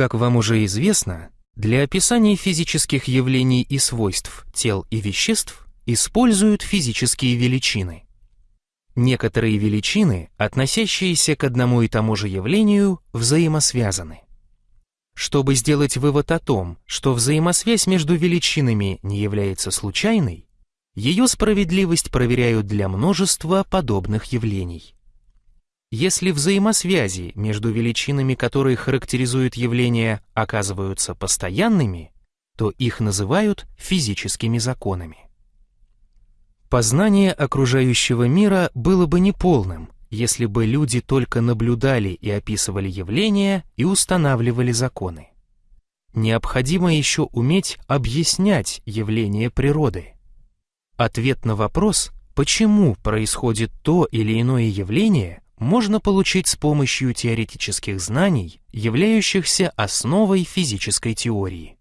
Как вам уже известно, для описания физических явлений и свойств тел и веществ используют физические величины. Некоторые величины, относящиеся к одному и тому же явлению, взаимосвязаны. Чтобы сделать вывод о том, что взаимосвязь между величинами не является случайной, ее справедливость проверяют для множества подобных явлений. Если взаимосвязи между величинами, которые характеризуют явления, оказываются постоянными, то их называют физическими законами. Познание окружающего мира было бы неполным, если бы люди только наблюдали и описывали явления и устанавливали законы. Необходимо еще уметь объяснять явления природы. Ответ на вопрос, почему происходит то или иное явление, можно получить с помощью теоретических знаний, являющихся основой физической теории.